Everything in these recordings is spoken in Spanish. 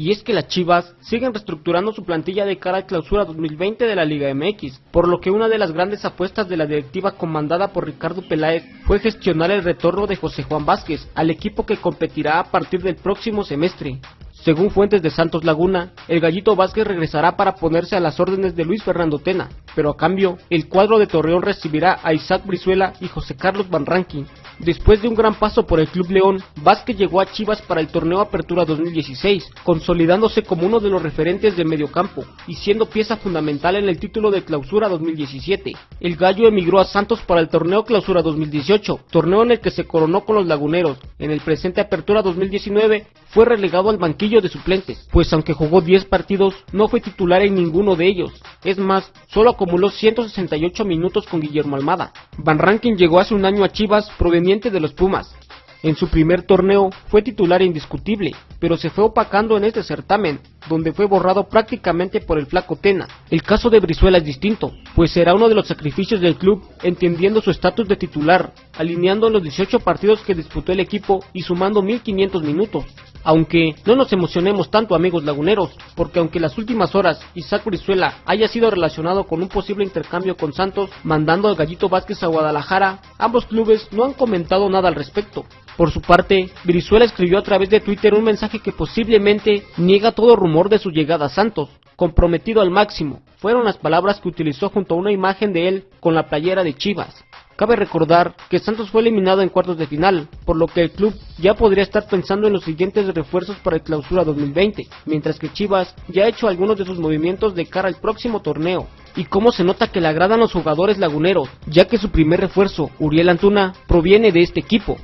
y es que las Chivas siguen reestructurando su plantilla de cara al clausura 2020 de la Liga MX, por lo que una de las grandes apuestas de la directiva comandada por Ricardo Peláez fue gestionar el retorno de José Juan Vázquez al equipo que competirá a partir del próximo semestre. Según fuentes de Santos Laguna, el Gallito Vázquez regresará para ponerse a las órdenes de Luis Fernando Tena, pero a cambio, el cuadro de Torreón recibirá a Isaac Brizuela y José Carlos Van Rankin. Después de un gran paso por el Club León, Vázquez llegó a Chivas para el torneo Apertura 2016, consolidándose como uno de los referentes del mediocampo y siendo pieza fundamental en el título de Clausura 2017. El Gallo emigró a Santos para el torneo Clausura 2018, torneo en el que se coronó con los Laguneros. En el presente Apertura 2019 fue relegado al banquillo de suplentes, pues aunque jugó 10 partidos, no fue titular en ninguno de ellos. Es más, solo acumuló 168 minutos con Guillermo Almada. Van Rankin llegó hace un año a Chivas proveniente de los Pumas, en su primer torneo fue titular indiscutible, pero se fue opacando en este certamen, donde fue borrado prácticamente por el flaco Tena. El caso de Brizuela es distinto, pues será uno de los sacrificios del club entendiendo su estatus de titular, alineando los 18 partidos que disputó el equipo y sumando 1500 minutos. Aunque no nos emocionemos tanto amigos laguneros, porque aunque las últimas horas Isaac Brizuela haya sido relacionado con un posible intercambio con Santos, mandando al Gallito Vázquez a Guadalajara, ambos clubes no han comentado nada al respecto. Por su parte, Brizuela escribió a través de Twitter un mensaje que posiblemente niega todo rumor de su llegada Santos, comprometido al máximo. Fueron las palabras que utilizó junto a una imagen de él con la playera de Chivas. Cabe recordar que Santos fue eliminado en cuartos de final, por lo que el club ya podría estar pensando en los siguientes refuerzos para el clausura 2020, mientras que Chivas ya ha hecho algunos de sus movimientos de cara al próximo torneo. Y cómo se nota que le agradan los jugadores laguneros, ya que su primer refuerzo, Uriel Antuna, proviene de este equipo.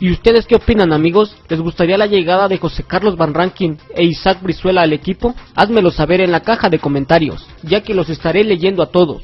¿Y ustedes qué opinan amigos? ¿Les gustaría la llegada de José Carlos Van Rankin e Isaac Brizuela al equipo? Házmelo saber en la caja de comentarios, ya que los estaré leyendo a todos.